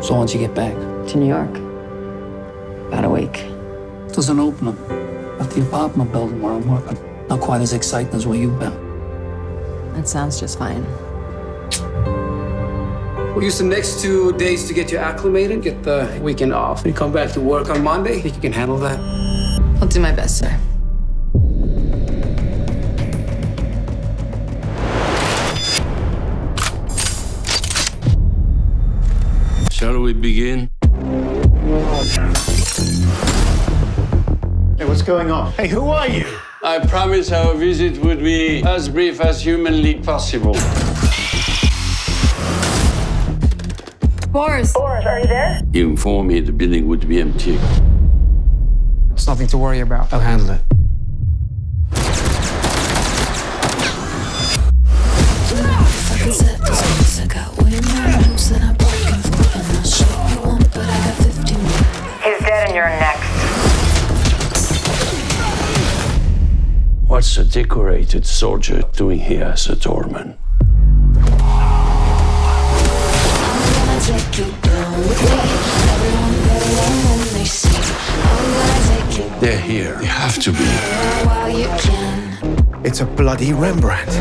So once you get back, To New York. About a week. there's an opening at the apartment building where I'm working. Not quite as exciting as where you've been. That sounds just fine. We'll use the next two days to get you acclimated, get the weekend off. You come back to work on Monday, think you can handle that? I'll do my best, sir. Shall we begin? Hey, what's going on? Hey, who are you? I promise our visit would be as brief as humanly possible. Boris! Boris, are you there? He informed me the building would be empty. It's nothing to worry about. I'll handle it. What's a decorated soldier doing here as a doorman? They're here. They have to be. It's a bloody Rembrandt.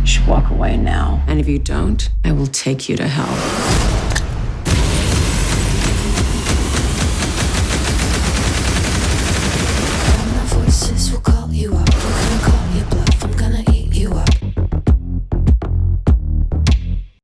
You should walk away now. And if you don't, I will take you to hell.